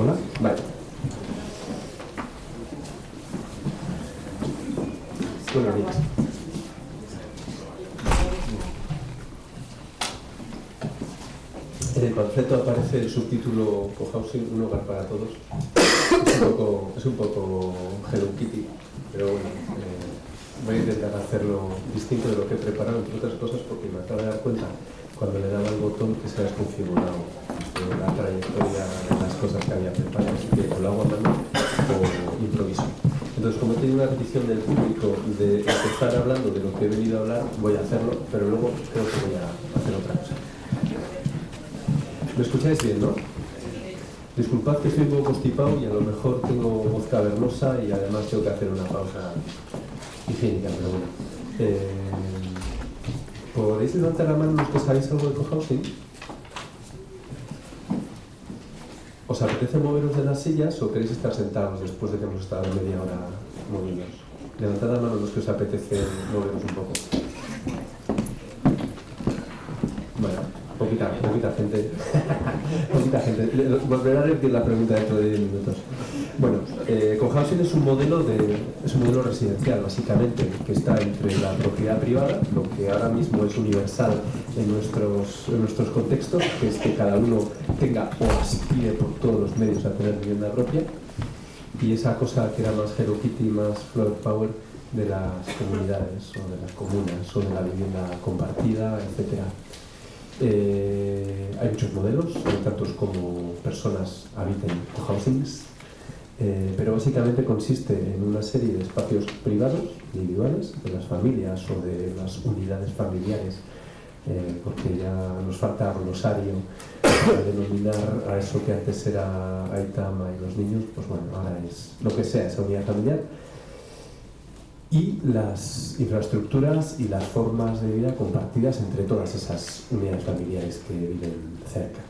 Hola. Vale. Buenos días. En el panfleto aparece el subtítulo Cohousing, un hogar para todos. Es un poco, es un poco Hello Kitty, pero bueno, eh, voy a intentar hacerlo distinto de lo que he preparado, entre otras cosas, porque me acabo de dar cuenta cuando le daba el botón que se ha desconfigurado eh, la trayectoria de las cosas que había preparado, que o lo hago a mano o improviso. Entonces, como he tenido una petición del público de empezar hablando de lo que he venido a hablar, voy a hacerlo, pero luego creo que voy a hacer otra cosa. ¿Me escucháis bien, no? Disculpad que estoy un poco constipado y a lo mejor tengo voz cavernosa y además tengo que hacer una pausa higiénica, pero bueno. Eh, ¿Podéis levantar la mano los que sabéis algo de cohousing? ¿Os apetece moveros de las sillas o queréis estar sentados después de que hemos estado media hora movidos? Levantad la mano los que os apetece moveros un poco. Bueno, poquita, poquita gente. poquita gente. Volveré a repetir la pregunta dentro de 10 minutos. Bueno, eh, cohousing es un modelo de es un modelo residencial básicamente que está entre la propiedad privada, lo que ahora mismo es universal en nuestros en nuestros contextos, que es que cada uno tenga o aspire por todos los medios a tener vivienda propia, y esa cosa que era más Hello Kitty, más Flower Power de las comunidades o de las comunas o de la vivienda compartida, etcétera. Eh, hay muchos modelos, tantos como personas habiten cohousings, eh, pero básicamente consiste en una serie de espacios privados, individuales, de las familias o de las unidades familiares, eh, porque ya nos falta glosario para denominar a eso que antes era Aitama y los niños, pues bueno, ahora es lo que sea, esa unidad familiar, y las infraestructuras y las formas de vida compartidas entre todas esas unidades familiares que viven cerca.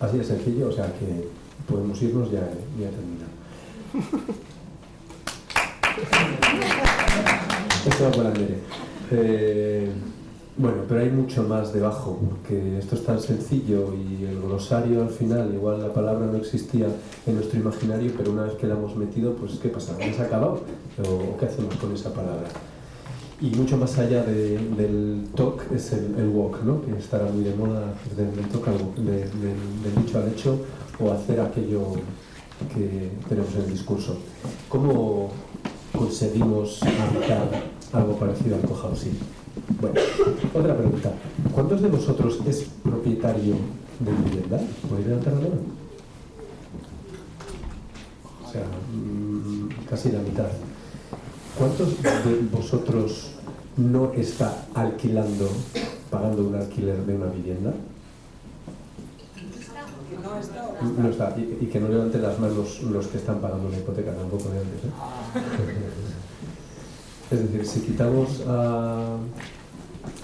Así de sencillo, o sea que podemos irnos, ya, ya he terminado. Esto va por Andere. Eh, bueno, pero hay mucho más debajo, porque esto es tan sencillo y el glosario al final, igual la palabra no existía en nuestro imaginario, pero una vez que la hemos metido, pues ¿qué pasa? ¿Ya se ha acabado? ¿O qué hacemos con esa palabra? Y mucho más allá de, del talk es el, walk, ¿no? que estará muy de moda del, del, del dicho al hecho o hacer aquello que tenemos en el discurso. ¿Cómo conseguimos habitar algo parecido al cohousing? Bueno, otra pregunta. ¿Cuántos de vosotros es propietario de vivienda? ¿Podéis levantar la mano? O sea, mmm, casi la mitad. ¿Cuántos de vosotros no está alquilando, pagando un alquiler de una vivienda? No está. Y, y que no levanten las manos los que están pagando la hipoteca tampoco de antes. ¿eh? Es decir, si quitamos a,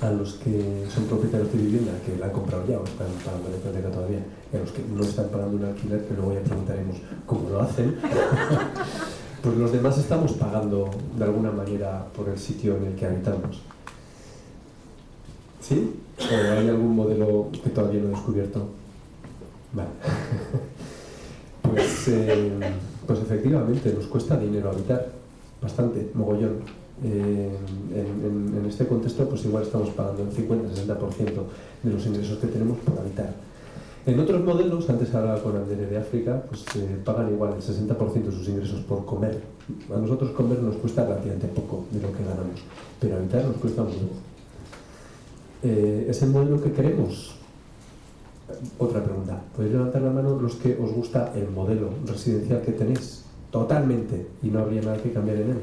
a, los que son propietarios de vivienda, que la han comprado ya o están pagando la hipoteca todavía, y a los que no están pagando un alquiler, que luego ya preguntaremos cómo lo hacen, pues los demás estamos pagando de alguna manera por el sitio en el que habitamos. ¿Sí? ¿O hay algún modelo que todavía no he descubierto? Vale. pues, eh, pues efectivamente nos cuesta dinero habitar, bastante, mogollón. Eh, en, este contexto pues igual estamos pagando el 50-60% de los ingresos que tenemos por habitar. En otros modelos, antes hablaba con Andere de África, pues eh, pagan igual el 60% de sus ingresos por comer. A nosotros comer nos cuesta relativamente poco de lo que ganamos, pero habitar nos cuesta mucho. Eh, ¿Es el modelo que queremos? Otra pregunta. ¿Podéis levantar la mano los que os gusta el modelo residencial que tenéis? Totalmente. Y no habría nada que cambiar en él.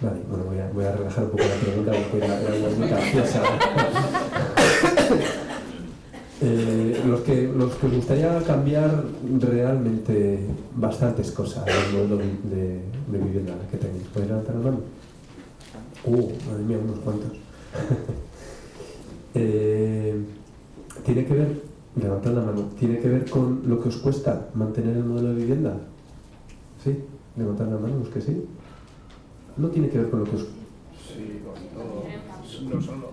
Vale, bueno, voy a, relajar un poco la pregunta porque era, era muy graciosa. eh, los, que, los que os gustaría cambiar realmente bastantes cosas del modelo de, vivienda que tenéis. ¿Podéis levantar la mano? Uh, madre mía, unos cuantos. eh, tiene que ver, levantad la mano, tiene que ver con lo que os cuesta mantener el modelo de vivienda. ¿Sí? Levantad la mano, los que sí no tiene que ver con lo que os... Sí, con todo. No solo.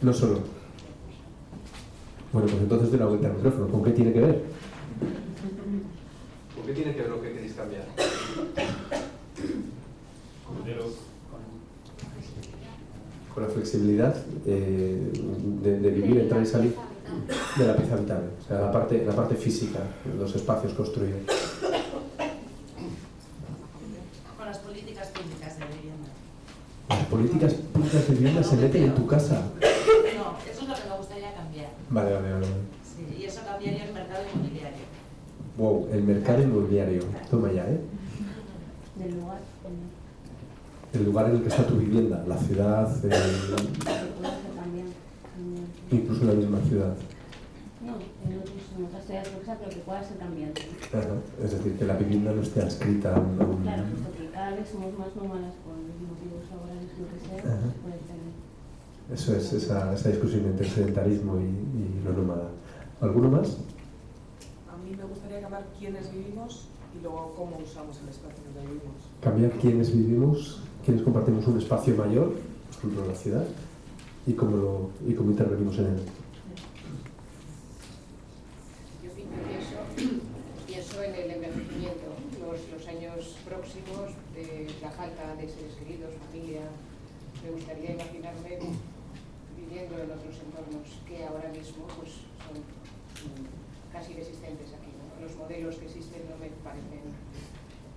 No solo. Bueno, pues entonces de la vuelta al micrófono. ¿Con qué tiene que ver? ¿Por qué tiene que ver lo que queréis cambiar? Con la flexibilidad eh, de, de, vivir, entrar y salir de la pieza vital, o sea, la parte, la parte física, los espacios construidos. Con las políticas públicas de vivienda. Las políticas públicas de vivienda se meten en tu casa. No, eso es lo que me gustaría cambiar. Vale, vale, vale. Sí, y eso cambiaría el mercado inmobiliario. Wow, el mercado inmobiliario. Toma ya, ¿eh? Del lugar. El lugar en el que está tu vivienda, la ciudad, el... también, también. incluso en la misma ciudad. No, en, otras ciudades que pero que pueda ser también. Ajá. Es decir, que la vivienda no esté adscrita a un... Claro, porque cada vez somos más nómadas por motivos laborales, lo que sea, puede tener. Eso es, esa, esa discusión entre el sedentarismo y, y lo nómada. ¿Alguno más? A mí me gustaría cambiar quiénes vivimos y luego cómo usamos el espacio donde vivimos. Cambiar quiénes vivimos, quiénes compartimos un espacio mayor, por ejemplo la ciudad, y cómo, lo, y cómo intervenimos en él. Yo pi- pienso, pienso en el envejecimiento, los, los años próximos, de la falta de seres queridos, familia. Me gustaría imaginarme viviendo en otros entornos que ahora mismo pues, son mm, casi inexistentes aquí. ¿no? Los modelos que existen no me parecen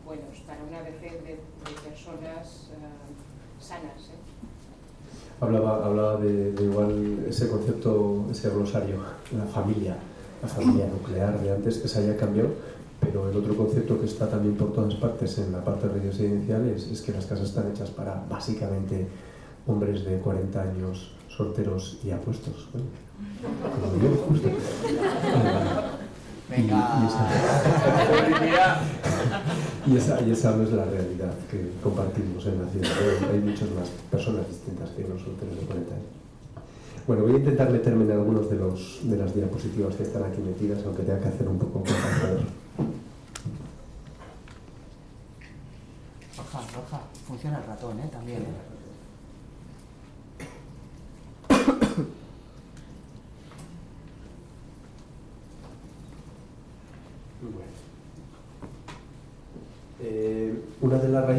buenos para una vejez de, de personas ah, sanas. ¿eh? Hablaba, hablaba de, de igual ese concepto, ese glosario, la familia, la familia nuclear de antes, que se haya cambiado, pero el otro concepto que está también por todas partes en la parte residencial es, es que las casas están hechas para básicamente hombres de 40 años solteros y apuestos. Bueno, como yo, justo. Y- y esa- Y esa, y esa no es la realidad que compartimos en la ciudad. Hay muchas más personas distintas que los solteros de 40 años. Bueno, voy a intentar meterme en algunos de, los, de las diapositivas que están aquí metidas, aunque tenga que hacer un poco compartidor. Roja, roja. Funciona el ratón, ¿eh? También. Eh,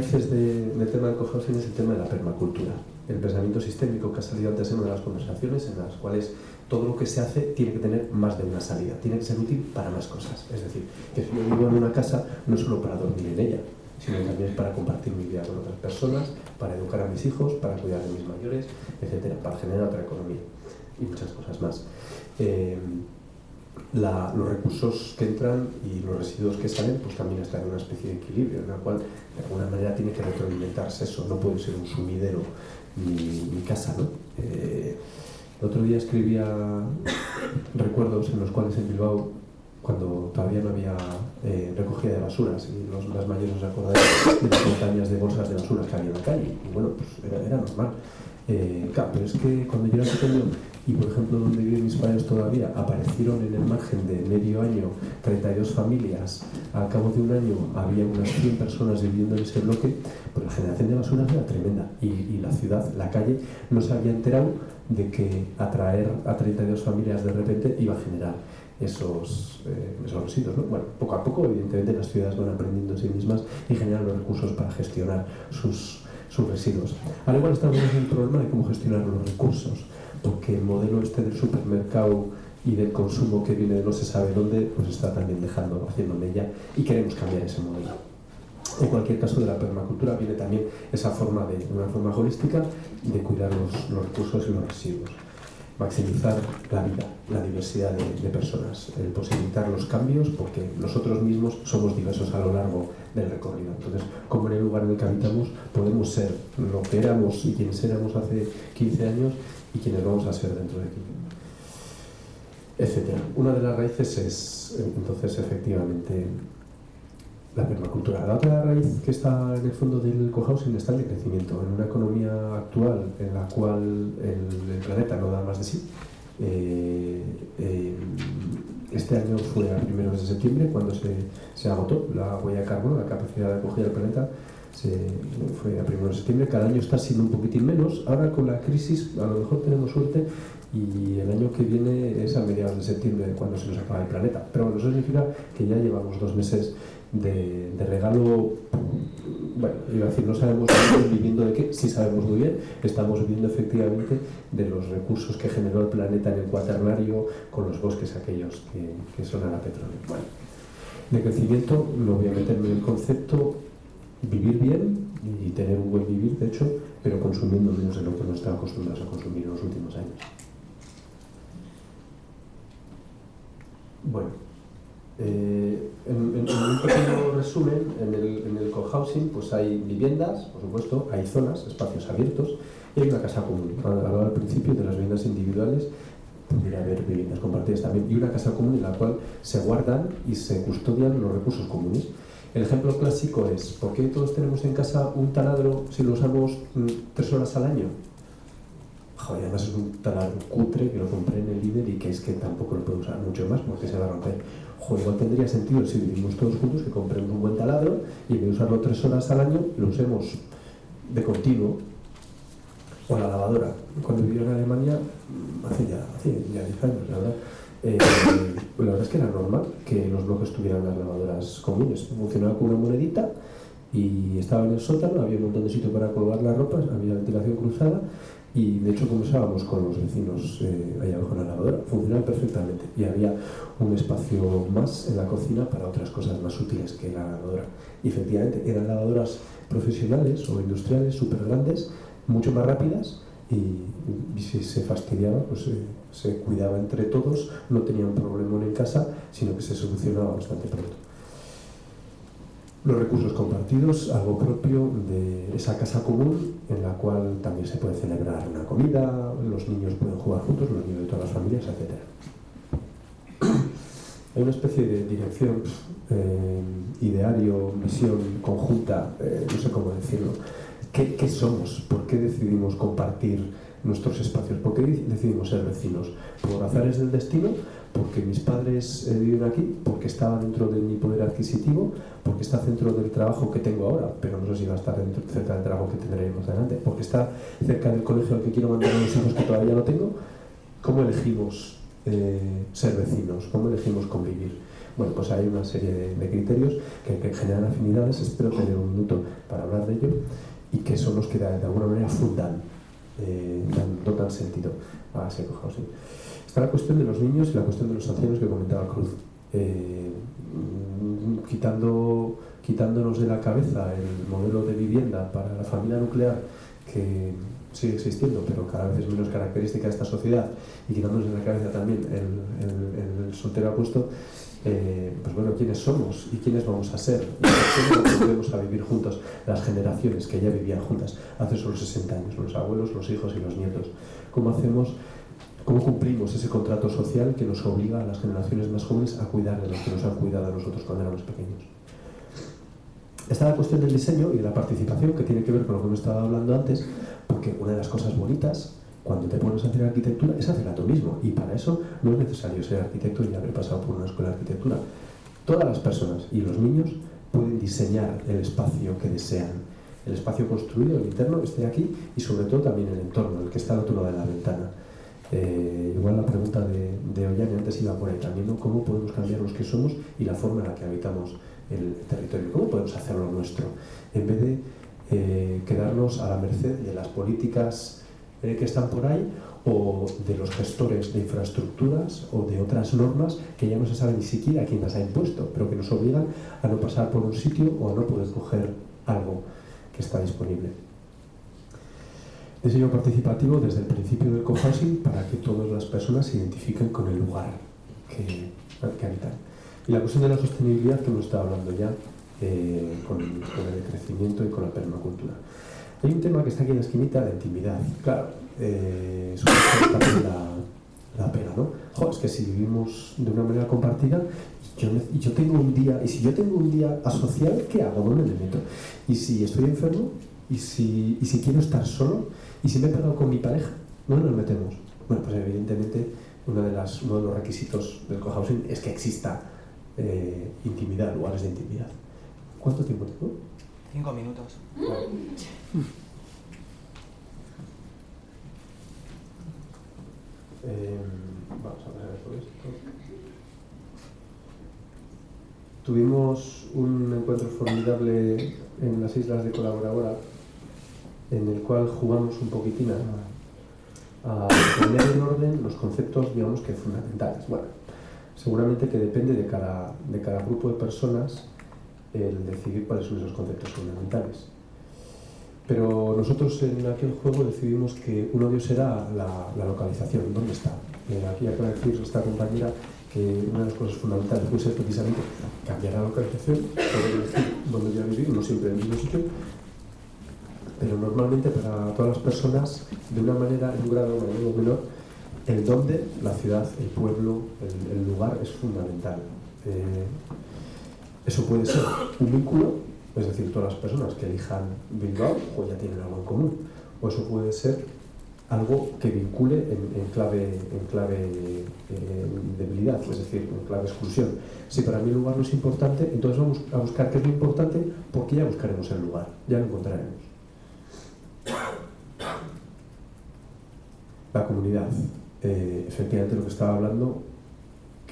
de raíces de- del tema del cohousing es el tema de la permacultura, el pensamiento sistémico que ha salido antes en una de las conversaciones, en las cuales todo lo que se hace tiene que tener más de una salida, tiene que ser útil para más cosas. Es decir, que si yo vivo en una casa no solo para dormir en ella, sino también para compartir mi vida con otras personas, para educar a mis hijos, para cuidar de mis mayores, etcétera, para generar otra economía y muchas cosas más. Eh, la- los recursos que entran y los residuos que salen pues también están en una especie de equilibrio en la cual de alguna manera tiene que retroalimentarse eso, no puede ser un sumidero mi, mi casa, ¿no? Eh, el otro día escribía recuerdos en los cuales en Bilbao cuando todavía no había eh, recogida de basuras y los mayores os acordáis de las montañas de bolsas de basura que había en la calle. Y bueno, pues era, era normal. Eh, claro, pero es que cuando yo era pequeño y por ejemplo donde viven mis padres todavía aparecieron en el margen de medio año 32 familias al cabo de un año había unas 100 personas viviendo en ese bloque pues la generación de basuras era tremenda y, la ciudad, la calle no se había enterado de que atraer a 32 familias de repente iba a generar esos, eh, esos residuos. ¿no? Bueno, poco a poco, evidentemente, las ciudades van aprendiendo en sí mismas y generan los recursos para gestionar sus, sus residuos. Ahora igual estamos en el problema de cómo gestionar los recursos, porque el modelo este del supermercado y del consumo que viene de no se sabe dónde, pues está también dejando, haciendo mella y queremos cambiar ese modelo. En cualquier caso, de la permacultura viene también esa forma de, una forma holística, de cuidar los, los recursos y los residuos. Maximizar la vida, la diversidad de, de personas, el posibilitar los cambios, porque nosotros mismos somos diversos a lo largo del recorrido. Entonces, como en el lugar en el que habitamos, podemos ser lo que éramos y quienes éramos hace 15 años y quienes vamos a ser dentro de 15 etcétera. Una de las raíces es, entonces, efectivamente, la permacultura. La otra raíz que está en el fondo del cohousing está el decrecimiento. En una economía actual en la cual el, el planeta no da más de sí, eh, eh, este año fue a primeros de septiembre cuando se, se agotó la huella de carbono, la capacidad de acogida del planeta se, fue a primeros de septiembre, cada año está siendo un poquitín menos. Ahora con la crisis a lo mejor tenemos suerte y el año que viene es a mediados de septiembre cuando se nos acaba el planeta. Pero bueno, eso significa que ya llevamos dos meses de, regalo, bueno, iba a decir, no sabemos viviendo de qué, sí sabemos muy bien, estamos viviendo efectivamente de los recursos que generó el planeta en el cuaternario con los bosques aquellos que, que son a la petróleo. Bueno, de crecimiento no voy a meterme en el concepto vivir bien y tener un buen vivir, de hecho, pero consumiendo menos de lo que nos estamos acostumbrados a consumir en los últimos años. Bueno, eh, en un pequeño resumen, en el, en el cohousing pues hay viviendas, por supuesto, hay zonas, espacios abiertos y hay una casa común. Hablaba al principio de las viviendas individuales, pudiera haber viviendas compartidas también, y una casa común en la cual se guardan y se custodian los recursos comunes. El ejemplo clásico es, ¿por qué todos tenemos en casa un taladro si lo usamos mm, tres horas al año? Joder, además es un taladro cutre que lo compré en el líder y que es que tampoco lo puedo usar mucho más porque se va a romper. Joder, igual tendría sentido si vivimos todos juntos que compremos un buen taladro y en vez de usarlo tres horas al año lo usemos de continuo. O la lavadora. Cuando viví en Alemania, mm, hace ya, hace ya 10 años, la verdad, eh, la verdad es que era normal que los bloques tuvieran las lavadoras comunes. Funcionaba con una monedita y estaba en el sótano, había un montón de sitio para colgar las ropas, había ventilación cruzada y de hecho conversábamos con los vecinos eh, allá abajo en la lavadora, funcionaba perfectamente y había un espacio más en la cocina para otras cosas más útiles que la lavadora. Efectivamente eran lavadoras profesionales o industriales súper grandes, mucho más rápidas y, y si se fastidiaba pues eh, se cuidaba entre todos, no tenía un problema en casa, sino que se solucionaba bastante pronto. Los recursos compartidos, algo propio de esa casa común en la cual también se puede celebrar una comida, los niños pueden jugar juntos, los niños de todas las familias, etc. Hay una especie de dirección, eh, ideario, visión conjunta, eh, no sé cómo decirlo. ¿Qué, ¿Qué somos? ¿Por qué decidimos compartir nuestros espacios? ¿Por qué decidimos ser vecinos? ¿Por azares del destino? porque mis padres eh, viven aquí, porque estaba dentro de mi poder adquisitivo, porque está dentro del trabajo que tengo ahora, pero no sé si va a estar dentro, cerca del trabajo que tendré más adelante, porque está cerca del colegio al que quiero mandar a mis hijos que todavía no tengo. ¿Cómo elegimos eh, ser vecinos? ¿Cómo elegimos convivir? Bueno, pues hay una serie de, criterios que, que, generan afinidades, espero tener un minuto para hablar de ello, y que son los que de, de alguna manera fundan, eh, dan, dotan sentido a ese cohousing. Está la cuestión de los niños y la cuestión de los ancianos que comentaba Cruz. Eh, quitando, quitándonos de la cabeza el modelo de vivienda para la familia nuclear que sigue existiendo, pero cada vez es menos característica de esta sociedad, y quitándonos de la cabeza también el, el, el soltero apuesto, eh, pues bueno, quiénes somos y quiénes vamos a ser, y cómo volvemos a vivir juntos las generaciones que ya vivían juntas hace solo 60 años, los abuelos, los hijos y los nietos. ¿Cómo hacemos ¿Cómo cumplimos ese contrato social que nos obliga a las generaciones más jóvenes a cuidar de los que nos han cuidado a nosotros cuando éramos pequeños? Está la cuestión del diseño y de la participación, que tiene que ver con lo que hemos estado hablando antes, porque una de las cosas bonitas cuando te pones a hacer arquitectura es hacerla tú mismo, y para eso no es necesario ser arquitecto y haber pasado por una escuela de arquitectura. Todas las personas y los niños pueden diseñar el espacio que desean, el espacio construido, el interno, esté aquí, y sobre todo también el entorno, el que está al otro lado de la ventana. Eh, igual la pregunta de, de Ollane antes iba por ahí también. ¿Cómo podemos cambiar los que somos y la forma en la que habitamos el territorio? ¿Cómo podemos hacerlo nuestro? En vez de eh, quedarnos a la merced de las políticas eh, que están por ahí o de los gestores de infraestructuras o de otras normas que ya no se sabe ni siquiera quién las ha impuesto, pero que nos obligan a no pasar por un sitio o a no poder coger algo que está disponible diseño participativo desde el principio del cohousing para que todas las personas se identifiquen con el lugar que, habitan. Y la cuestión de la sostenibilidad que hemos estado hablando ya eh, con, con, el crecimiento y con la permacultura. Hay un tema que está aquí en la esquinita, la intimidad. Claro, eh, también la, la pena, ¿no? Jo, es que si vivimos de una manera compartida, yo, yo tengo un día, y si yo tengo un día asocial, ¿qué hago? ¿Dónde me meto? Y si estoy enfermo, y si, y si quiero estar solo, y si me he pegado con mi pareja, ¿dónde nos metemos? Bueno, pues evidentemente uno de, las, uno de los requisitos del cohousing es que exista eh, intimidad, lugares de intimidad. ¿Cuánto tiempo tengo? Cinco minutos. Eh, vamos a ver por esto. Tuvimos un encuentro formidable en las islas de Colaboradora, en el cual jugamos un poquitín a, poner en orden los conceptos, digamos que fundamentales. Bueno, seguramente que depende de cada, de cada grupo de personas el decidir cuáles son esos conceptos fundamentales. Pero nosotros en aquel juego decidimos que uno de ellos era la, localización, ¿dónde está? Aquí acaba de decir esta compañera que una de las cosas fundamentales puede ser precisamente cambiar la localización, elegir dónde voy a no siempre en el mismo sitio, pero normalmente para todas las personas, de una manera, en un grado mayor o menor, el dónde, la ciudad, el pueblo, el, el lugar es fundamental. Eh, eso puede ser un vínculo, es decir, todas las personas que elijan Bilbao pues ya tienen algo en común, o eso puede ser algo que vincule en, clave, en clave eh, debilidad, es decir, en clave exclusión. Si para mí el lugar no es importante, entonces vamos a buscar qué es lo importante porque ya buscaremos el lugar, ya lo encontraremos. La comunidad. Eh, efectivamente lo que estaba hablando,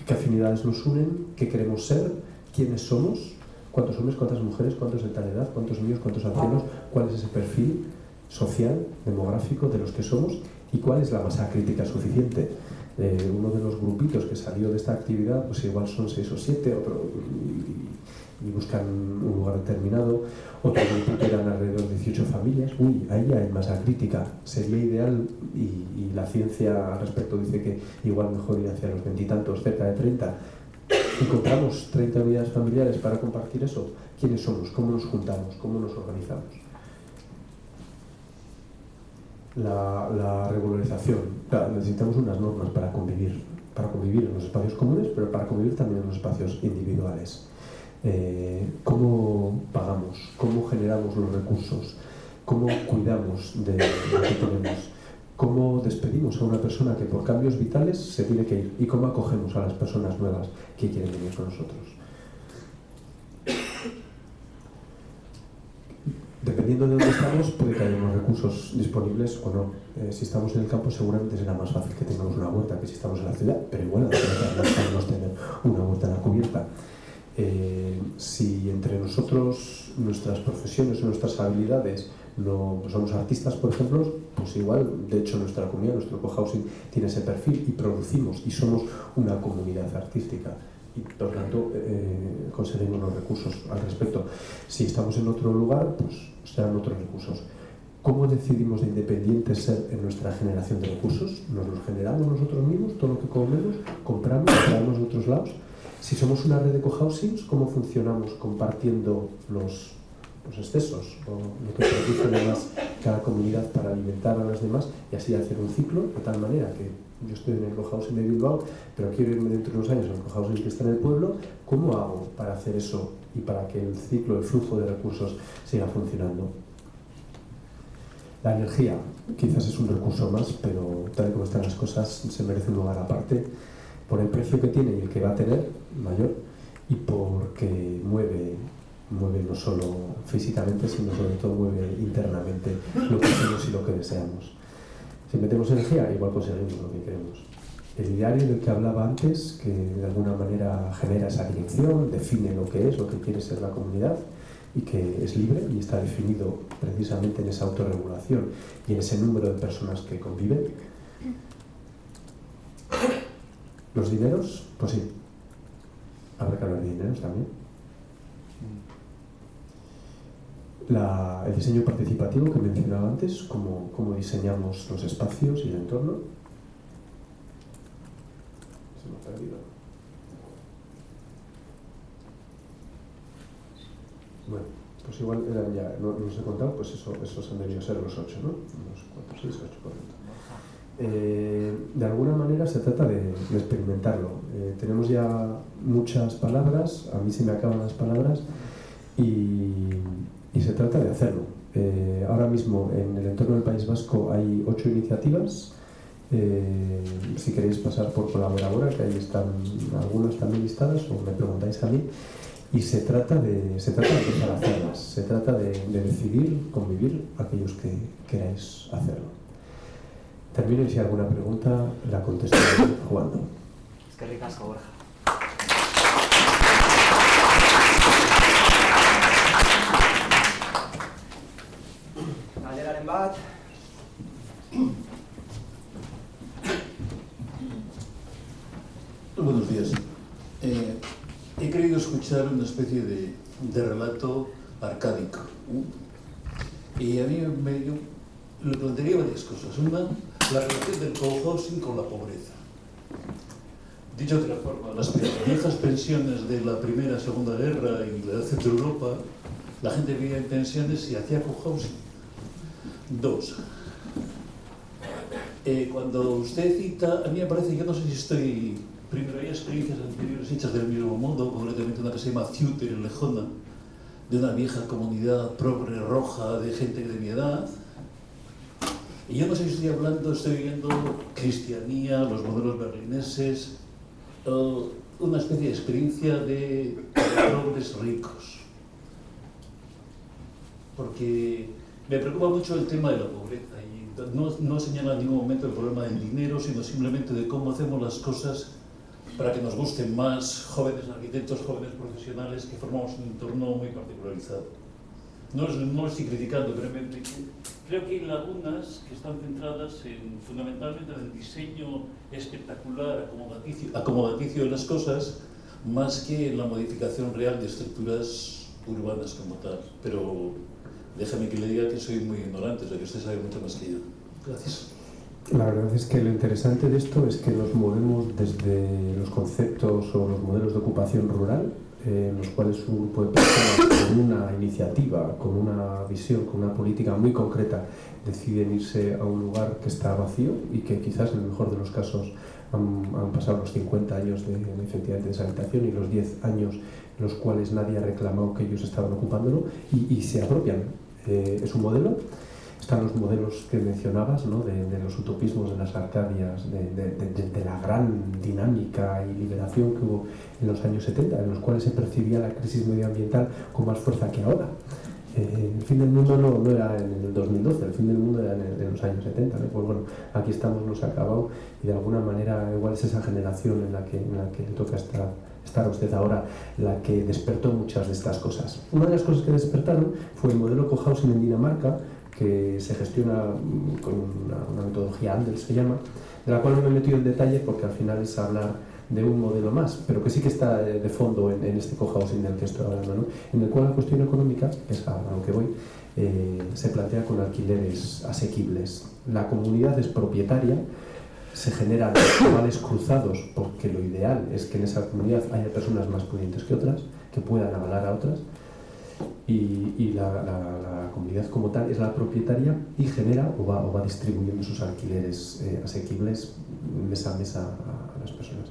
qué afinidades nos unen, qué queremos ser, quiénes somos, cuántos hombres, cuántas mujeres, cuántos de tal edad, cuántos niños, cuántos ancianos, cuál es ese perfil social, demográfico de los que somos y cuál es la masa crítica suficiente. Eh, uno de los grupitos que salió de esta actividad, pues igual son seis o siete, otro, y, buscan un lugar determinado, otro grupito eran alrededor de 18 familias, uy, ahí hay masa crítica, sería ideal, y, y la ciencia al respecto dice que igual mejor ir hacia los veintitantos, cerca de 30, encontramos 30 unidades familiares para compartir eso, ¿quiénes somos? ¿Cómo nos juntamos? ¿Cómo nos organizamos? La, la regularización. Necesitamos unas normas para convivir, para convivir en los espacios comunes, pero para convivir también en los espacios individuales. Eh, ¿Cómo pagamos? ¿Cómo generamos los recursos? ¿Cómo cuidamos de lo que tenemos? Cómo despedimos a una persona que por cambios vitales se tiene que ir y cómo acogemos a las personas nuevas que quieren venir con nosotros. Dependiendo de dónde estamos, puede que haya unos recursos disponibles o no. Eh, si estamos en el campo, seguramente será más fácil que tengamos una huerta que si estamos en la ciudad, pero igual podemos tener una huerta en la cubierta. Eh, si entre nosotros, nuestras profesiones o nuestras habilidades no somos artistas, por ejemplo, pues igual, de hecho nuestra comunidad, nuestro cohousing tiene ese perfil y producimos y somos una comunidad artística y por tanto eh, conseguimos los recursos al respecto. Si estamos en otro lugar, pues serán otros recursos. ¿Cómo decidimos de independientes ser en nuestra generación de recursos? ¿Nos los generamos nosotros mismos, todo lo que comemos? ¿Compramos, traemos de otros lados? Si somos una red de cohousings, ¿cómo funcionamos compartiendo los excesos o lo que produce además cada comunidad para alimentar a las demás y así hacer un ciclo de tal manera que yo estoy en el cohousing de Bilbao pero quiero irme dentro de unos años al cohousing que está en el pueblo ¿cómo hago para hacer eso y para que el ciclo, el flujo de recursos siga funcionando? La energía quizás es un recurso más pero tal y como están las cosas se merece un lugar aparte por el precio que tiene y el que va a tener mayor y porque mueve mueve no solo físicamente, sino sobre todo mueve internamente lo que hacemos y lo que deseamos. Si metemos energía, igual conseguimos lo que queremos. El diario del que hablaba antes, que de alguna manera genera esa dirección, define lo que es, lo que quiere ser la comunidad, y que es libre y está definido precisamente en esa autorregulación y en ese número de personas que conviven. Los dineros, pues sí, habrá que hablar de dineros también el diseño participativo que mencionaba antes, cómo, cómo, diseñamos los espacios y el entorno. Se me ha perdido. Bueno, pues igual ya, no, no os he contado, pues eso, esos han debido ser los ocho, ¿no? Unos cuatro, seis, ocho, por eh, de alguna manera se trata de, experimentarlo. Eh, tenemos ya muchas palabras, a mí se me acaban las palabras y, se trata de hacerlo. Eh, ahora mismo en el entorno del País Vasco hay ocho iniciativas. Si queréis pasar por colaboradora, que ahí están algunas también listadas, o me preguntáis a mí, y se trata de, se trata de hacerlas, se trata de decidir convivir aquellos que queráis hacerlo. Termino y si hay alguna pregunta la contesto jugando. Es que ricasco, Borja. Galderaren bat. Buenos días. Eh, he querido escuchar una especie de, de relato arcádico. Y a mí me yo, plantearía varias cosas. Una, la relación del cohousing con la pobreza. Dicho de otra forma, las viejas pensiones de la Primera Segunda Guerra y la de Centro Europa, la gente vivía en pensiones y hacía cohousing. Dos, eh, cuando usted cita, a mí me parece, yo no sé si estoy, primero hay experiencias anteriores hechas del mismo mundo, concretamente una que se llama Ciuter Lejona, de una vieja comunidad progre roja de gente de mi edad. Y yo no sé si estoy hablando, estoy viendo cristianía, los modelos berlineses, eh, una especie de experiencia de progres ricos. Porque me preocupa mucho el tema de la pobreza y no, no señala en ningún momento el problema del dinero, sino simplemente de cómo hacemos las cosas para que nos gusten más jóvenes arquitectos, jóvenes profesionales que formamos un entorno muy particularizado. No, no estoy criticando, pero creo que hay lagunas que están centradas en, fundamentalmente en el diseño espectacular, acomodaticio, acomodaticio de las cosas, más que en la modificación real de estructuras urbanas como tal. Pero déjame que le diga que soy muy ignorante, o sea que usted sabe mucho más que yo. Gracias. La verdad es que lo interesante de esto es que nos movemos desde los conceptos o los modelos de ocupación rural, en los cuales un grupo de personas con una iniciativa, con una visión, con una política muy concreta, deciden irse a un lugar que está vacío y que quizás en el mejor de los casos han, han pasado los 50 años de, de, deshabitación y los 10 años en los cuales nadie ha reclamado que ellos estaban ocupándolo y, y se apropian. Eh, es un modelo están los modelos que mencionabas, ¿no? de, de, los utopismos de las Arcadias, de, de, de, la gran dinámica y liberación que hubo en los años 70, en los cuales se percibía la crisis medioambiental con más fuerza que ahora. Eh, el fin del mundo no, no, era en el 2012, el fin del mundo era en, el, en los años 70. ¿no? Pues bueno, aquí estamos, nos ha acabado y de alguna manera igual es esa generación en la que, en la que le toca estar estar usted ahora la que despertó muchas de estas cosas. Una de las cosas que despertaron fue el modelo cohousing en Dinamarca, que se gestiona con una, una, metodología Andel se llama, de la cual no me he metido en detalle porque al final es hablar de un modelo más, pero que sí que está de fondo en, en este cohousing del que estoy hablando, en el cual la cuestión económica, es a lo que voy, eh, se plantea con alquileres asequibles. La comunidad es propietaria, se generan vales cruzados porque lo ideal es que en esa comunidad haya personas más pudientes que otras, que puedan avalar a otras, y, y la, la, la, comunidad como tal es la propietaria y genera o va, o va distribuyendo sus alquileres eh, asequibles mesa a mesa a, a, las personas.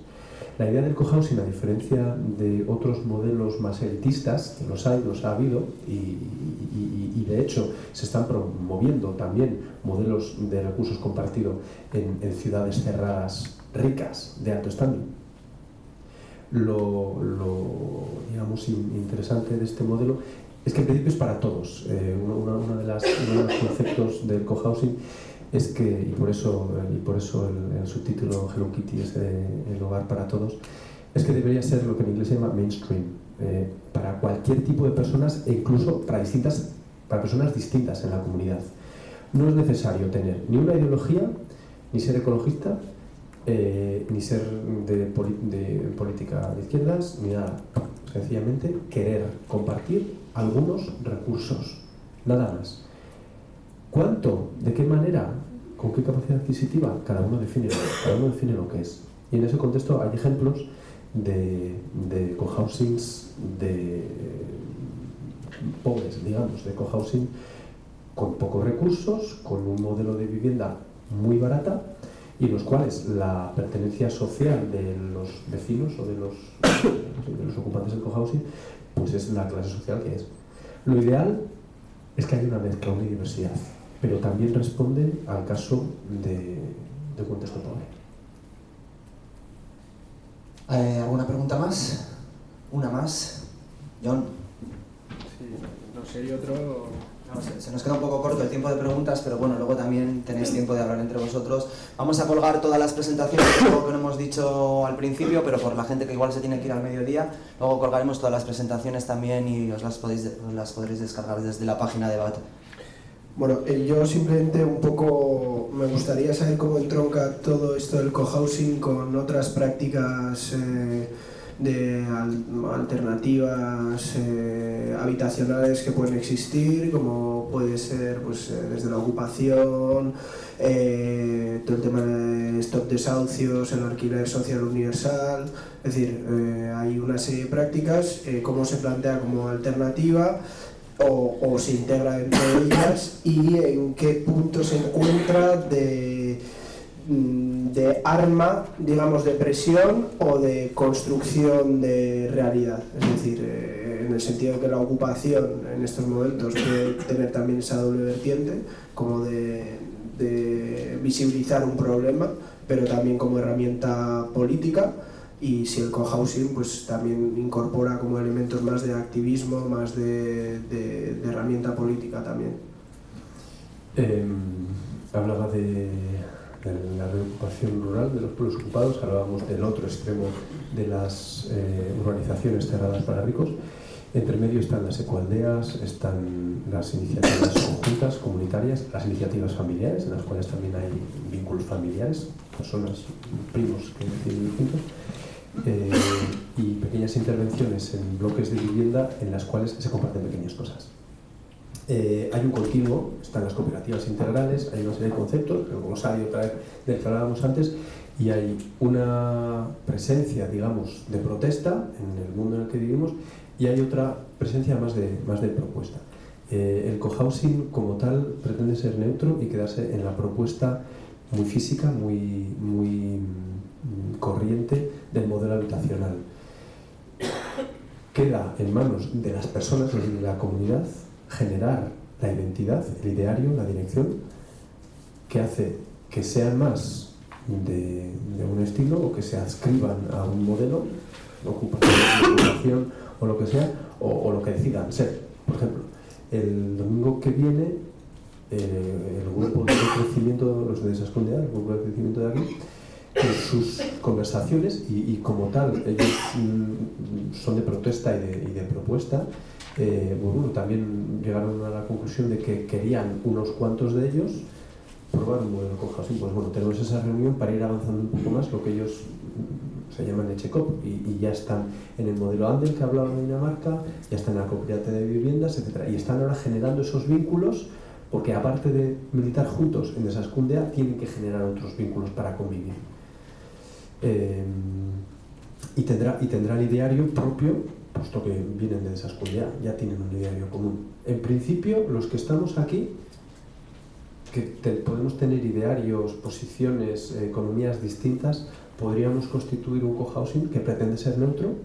La idea del cohousing, a diferencia de otros modelos más elitistas, que los hay, los ha habido, y, y, y de hecho se están promoviendo también modelos de recursos compartidos en, en ciudades cerradas ricas, de alto standing, lo, lo, digamos, interesante de este modelo es que en principio es para todos. Eh, una, una de las, uno de los conceptos del cohousing es que, y por eso, y por eso el, el subtítulo Hello Kitty es de, el hogar para todos, es que debería ser lo que en inglés se llama mainstream, eh, para cualquier tipo de personas e incluso para, distintas, para personas distintas en la comunidad. No es necesario tener ni una ideología, ni ser ecologista, eh, ni ser de, política de izquierdas, ni nada. Sencillamente querer compartir algunos recursos, nada más. ¿Cuánto? ¿De qué manera? ¿Con qué capacidad adquisitiva? Cada uno define, cada uno define lo que es. Y en ese contexto hay ejemplos de, de cohousings de pobres, digamos, de cohousing con pocos recursos, con un modelo de vivienda muy barata, y los cuales la pertenencia social de los vecinos o de los, de los ocupantes del cohousing pues es la clase social que es. Lo ideal es que haya una mezcla, una diversidad, pero también responde al caso de, de contexto pobre. Eh, ¿Alguna pregunta más? ¿Una más? John. Sí, no sé, y otro, No, se, se nos queda un poco corto el tiempo de preguntas, pero bueno, luego también tenéis tiempo de hablar entre vosotros. Vamos a colgar todas las presentaciones, algo que no hemos dicho al principio, pero por la gente que igual se tiene que ir al mediodía, luego colgaremos todas las presentaciones también y os las, podéis, las podréis descargar desde la página de BAT. Bueno, eh, yo simplemente un poco me gustaría saber cómo entronca todo esto del cohousing con otras prácticas eh, de al- alternativas eh, habitacionales que pueden existir, como puede ser pues, eh, desde la ocupación, eh, todo el tema de stop desahucios, el alquiler social universal, es decir, eh, hay una serie de prácticas, cómo se plantea como alternativa o, se integra dentro de ellas y en qué punto se encuentra de, mm, de arma, digamos, de presión o de construcción de realidad. Es decir, en el sentido de que la ocupación en estos momentos puede tener también esa doble vertiente, como de, visibilizar un problema, pero también como herramienta política y si el cohousing pues también incorpora como elementos más de activismo, más de, herramienta política también. Eh, hablaba de, de la reocupación rural de los pueblos ocupados, hablábamos del otro extremo de las eh, urbanizaciones cerradas para ricos. Entre medio están las ecoaldeas, están las iniciativas conjuntas, comunitarias, las iniciativas familiares, en las cuales también hay vínculos familiares, personas, primos que vivir juntos, eh, y pequeñas intervenciones en bloques de vivienda en las cuales se comparten pequeñas cosas. Eh, hay un continuo, están las cooperativas integrales, hay una serie de conceptos, el glosario otra vez del que hablábamos antes, y hay una presencia, digamos, de protesta en el mundo en el que vivimos y hay otra presencia más de, más de propuesta. Eh, el cohousing como tal pretende ser neutro y quedarse en la propuesta muy física, muy, muy mm, corriente del modelo habitacional. Queda en manos de las personas, de la comunidad, generar la identidad, el ideario, la dirección, que hace que sean más de, un estilo o que se adscriban a un modelo, ocupación o lo que sea, o, lo que decidan ser. Por ejemplo, el domingo que viene, eh, el grupo de crecimiento, los de Desascondea, el grupo de crecimiento de aquí, en sus conversaciones, y, como tal, ellos mm, son de protesta y de, y de propuesta, eh, bueno, también llegaron a la conclusión de que querían unos cuantos de ellos probar un modelo con. Pues bueno, tenemos esa reunión para ir avanzando un poco más, lo que ellos se llaman Echecop, y, y ya están en el modelo Andel que hablaba de Dinamarca, ya están en la cooperativa de viviendas, etc. Y están ahora generando esos vínculos, porque aparte de militar juntos en Desascundea, tienen que generar otros vínculos para convivir. Eh, y, tendrá, y tendrá el ideario propio, puesto que vienen de Desascundea, ya tienen un ideario común. En principio, los que estamos aquí, que podemos tener idearios, posiciones, economías distintas, podríamos constituir un cohousing que pretende ser neutro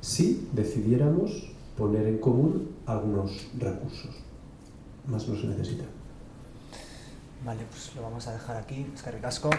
si decidiéramos poner en común algunos recursos. Más no se necesita. Vale, pues lo vamos a dejar aquí. Es que ricasco.